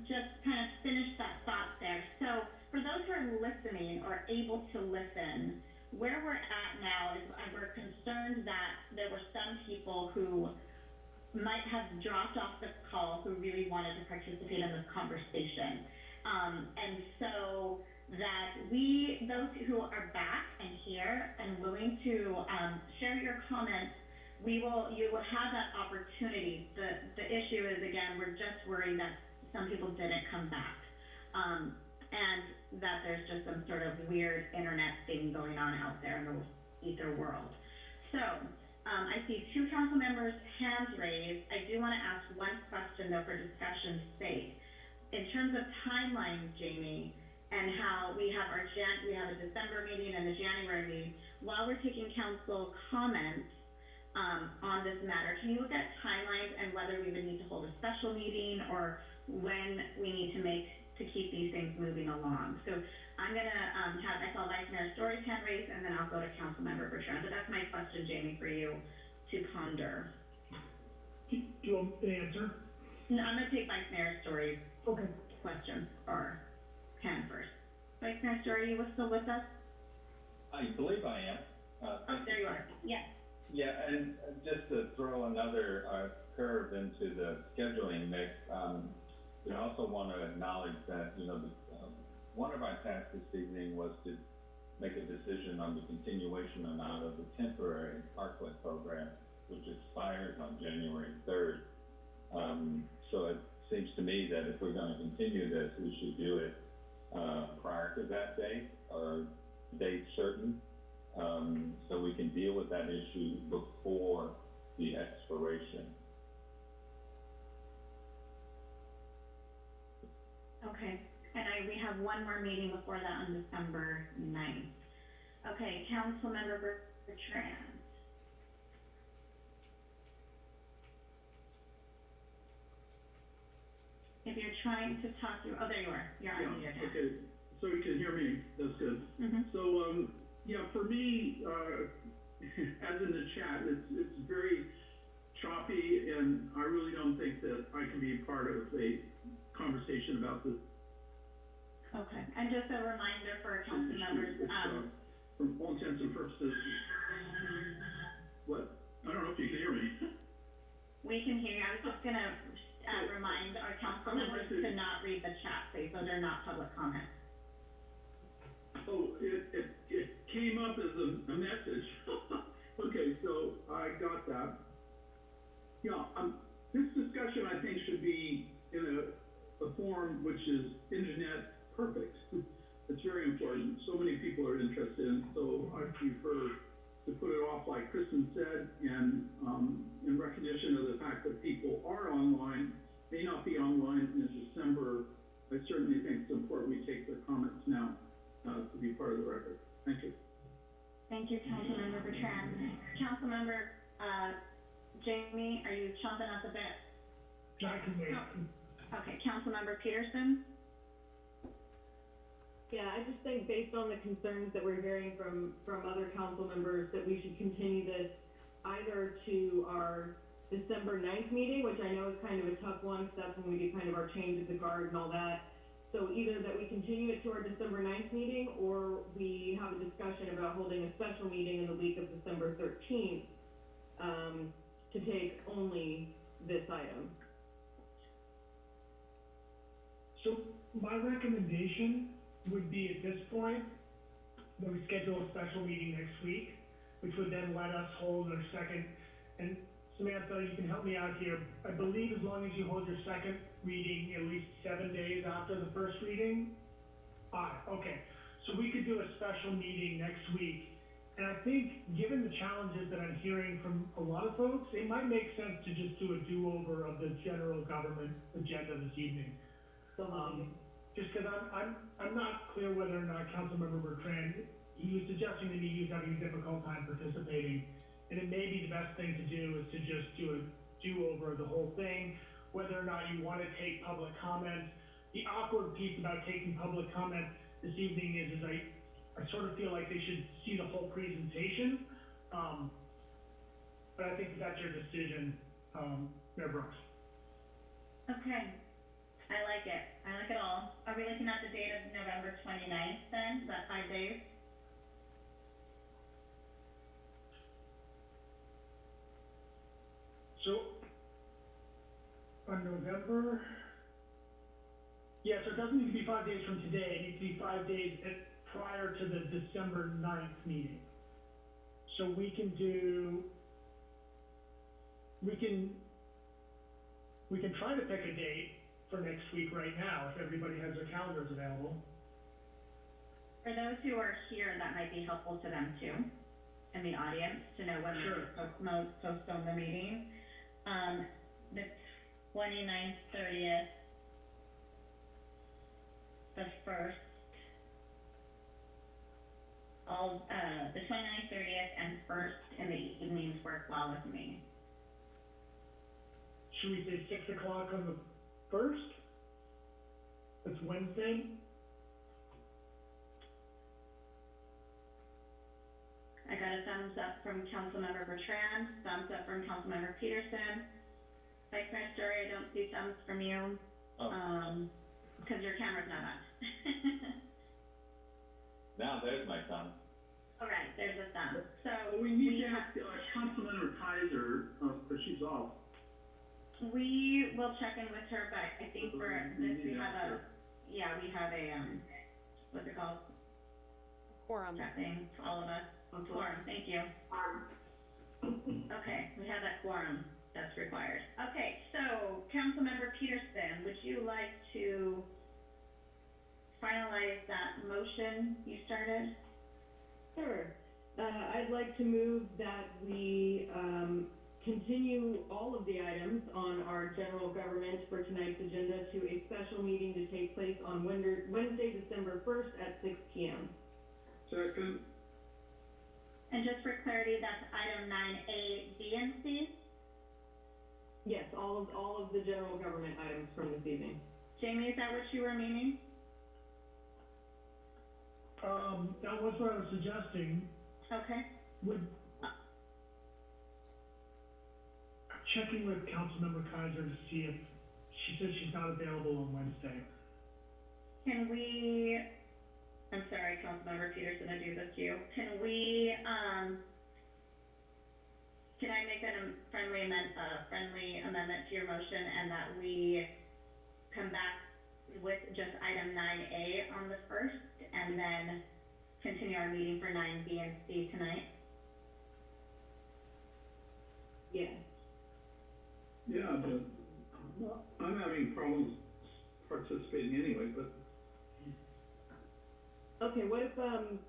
just kind of finish that thought there. So for those who are listening or able to listen, where we're at now is we're concerned that there were some people who might have dropped off the call who really wanted to participate in this conversation. Um, and so that we, those who are back and here and willing to um, share your comments, we will, you will have that opportunity. The, the issue is, again, we're just worried that some people didn't come back. Um, and that there's just some sort of weird internet thing going on out there in the ether world. So, um, I see two council members' hands raised. I do want to ask one question though for discussion's sake. In terms of timeline, Jamie, and how we have our Jan, we have a December meeting and a January meeting, while we're taking council comments, um, on this matter, can you look at timelines and whether we would need to hold a special meeting or when we need to make, to keep these things moving along? So I'm gonna, um, have, I saw Vice Mayor Storey's hand raised, and then I'll go to Councilmember Bertrand. So that's my question, Jamie, for you to ponder. Do you want an answer? No, I'm gonna take Vice Mayor Storey's Okay. question, or hand first. Vice Mayor Storey, you still with us? I believe I am. Uh, Oh, there you are. Yes. Yeah, and uh, just to throw another, uh, curve into the scheduling mix, um, we also want to acknowledge that, you know, the, um, one of our tasks this evening was to make a decision on the continuation or not of the temporary parklet program, which expires on January third. Um, so it seems to me that if we're gonna continue this, we should do it, uh, prior to that date, or date certain, um, so we can deal with that issue before the expiration. Okay, and I, we have one more meeting before that on December ninth. Okay, Councilmember Ber- Bertrand. If you're trying to talk through, oh, there you are, you're on Yeah, mute. okay, so you can hear me, that's good. Mm-hmm. So, um, yeah, for me, uh, as in the chat, it's, it's very choppy, and I really don't think that I can be part of a conversation about this. Okay, and just a reminder for council members, It's, um, uh, For all intents and purposes, what? I don't know if you can hear me. we can hear you, I was just gonna, uh, remind our council members to- not read the chat, please, so they're not public comments. Oh, it, it, it came up as a, a message. Okay, so I got that. Yeah, um, this discussion, I think, should be in a, a form which is internet perfect. It's very important. So many people are interested in, so I prefer to put it off like Kristen said, and, um, in recognition of the fact that people are online, may not be online in December, I certainly think it's important we take their comments now, uh, to be part of the record. Thank you. Thank you, Councilmember Bertrand. Councilmember, uh, Jamie, are you chomping at the bit? I can wait. Okay, Councilmember Petersen? Yeah, I just think based on the concerns that we're hearing from, from other council members, that we should continue this either to our December 9th meeting, which I know is kind of a tough one, because that's when we do kind of our change of the guard and all that. So either that we continue it to our December 9th meeting, or we have a discussion about holding a special meeting in the week of December thirteenth, um, to take only this item. So my recommendation would be at this point, that we schedule a special meeting next week, which would then let us hold our second, and Samantha, you can help me out here. I believe as long as you hold your second reading at least seven days after the first reading. Ah, okay, so we could do a special meeting next week. And I think, given the challenges that I'm hearing from a lot of folks, it might make sense to just do a do-over of the general government agenda this evening. Um, just because I'm, I'm, I'm not clear whether or not Councilmember Bertrand, he was suggesting that he was having a difficult time participating. And it may be the best thing to do is to just do a do-over of the whole thing, whether or not you want to take public comments. The awkward piece about taking public comment this evening is, is I, I sort of feel like they should see the whole presentation. Um, but I think that's your decision, um, Mayor Brooks. Okay, I like it, I like it all. Are we looking at the date of November twenty-ninth then, is that five days? So, on November, yeah, so it doesn't need to be five days from today, it needs to be five days at, prior to the December 9th meeting. So we can do, we can, we can try to pick a date for next week right now, if everybody has their calendars available. For those who are here, that might be helpful to them too, in the audience, to know when Sure. to postpone, postpone the meeting. Um, the twenty-ninth, thirtieth, the first, all, uh, the twenty-ninth, thirtieth, and first in the evenings work well with me. Should we say six o'clock on the first? That's Wednesday? I got a thumbs up from Councilmember Bertrand, thumbs up from Councilmember Petersen. Vice Mayor Storey, I don't see thumbs from you, Oh, um, because your camera's not on. now there's my thumb. All right, there's a thumb. So Well, we need to have, ask, uh, Councilmember Keiser, uh, but she's off. We will check in with her, but I think for We this, we have a, yeah, we have a, um, what's it called? Quorum. That thing, for all of us. Quorum, thank you. Okay, we have that quorum that's required. Okay, so Councilmember Petersen, would you like to finalize that motion you started? Sure. Uh, I'd like to move that we, um, continue all of the items on our general government for tonight's agenda to a special meeting to take place on Wednesday, Wednesday, December first at six P M. Second, And just for clarity, that's item nine A, B and C. Yes, all of, all of the general government items from this evening. Jamie, is that what you were meaning? Um, that was what I was suggesting, Okay, would, I'm checking with Councilmember Keiser to see if, she says she's not available on Wednesday. can we, I'm sorry, Councilmember Petersen, I do this to you. Can we, um, can I make a friendly amend, uh, friendly amendment to your motion and that we come back with just item nine A on the first and then continue our meeting for nine B and C tonight? Yes. Yeah, but I'm having problems participating anyway, but Okay, what if, um,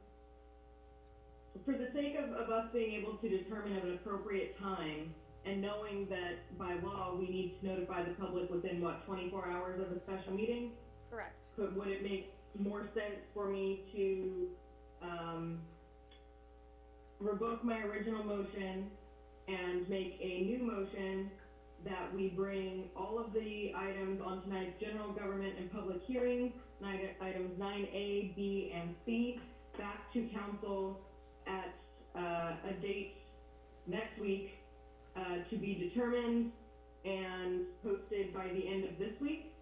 for the sake of, of us being able to determine at an appropriate time, and knowing that by law, we need to notify the public within, what, twenty-four hours of a special meeting? Correct. But would it make more sense for me to, um, revoke my original motion and make a new motion that we bring all of the items on tonight's general government and public hearings, items nine A, B, and C, back to council at, uh, a date next week, uh, to be determined and posted by the end of this week?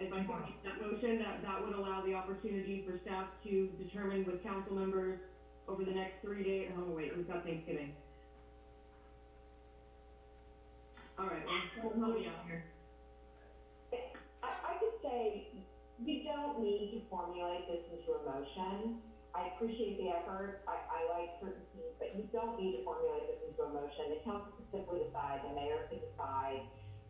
If I make that motion, that, that would allow the opportunity for staff to determine with council members over the next three days, oh wait, we've got Thanksgiving. All right, well, me out here. I, I could say, you don't need to formulate this into a motion. I appreciate the effort, I, I like certain things, but you don't need to formulate this into a motion. The council can simply decide, the mayor can decide,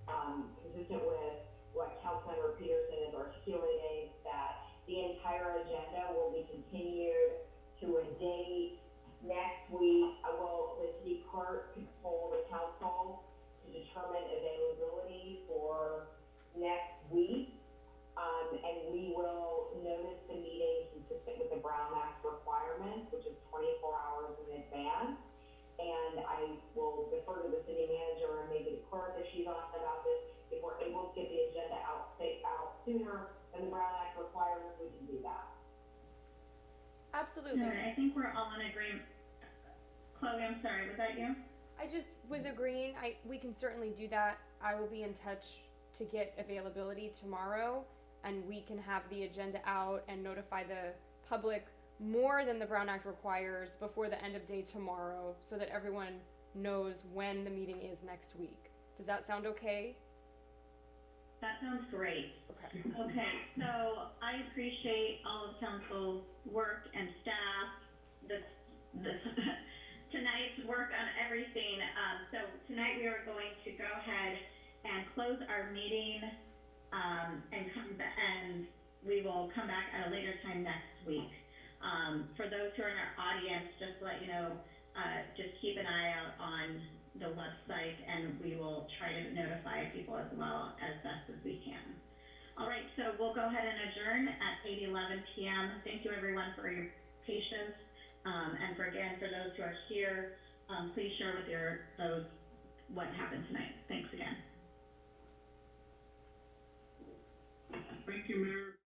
um, consistent with what Councilmember Petersen is articulating, that the entire agenda will be continued to a date next week. And I will defer to the city manager and maybe the clerk if she's on about this. If we're able to get the agenda out, say, out sooner than the Brown Act requires, we can do that. Absolutely. No, I think we're all in agreement. Chloe, I'm sorry, was that you? I just was agreeing. I we can certainly do that. I will be in touch to get availability tomorrow, and we can have the agenda out and notify the public more than the Brown Act requires before the end of day tomorrow, so that everyone knows when the meeting is next week. Does that sound okay? That sounds great. Okay. Okay, so I appreciate all of council's work and staff, this, this, tonight's work on everything. Um, so tonight we are going to go ahead and close our meeting, um, and come, and we will come back at a later time next week. Um, for those who are in our audience, just let you know, uh, just keep an eye out on the website and we will try to notify people as well as best as we can. All right, so we'll go ahead and adjourn at 8:11 p.m. Thank you everyone for your patience. Um, and for again, for those who are here, um, please share with your those what happened tonight. Thanks again. Thank you, Mayor.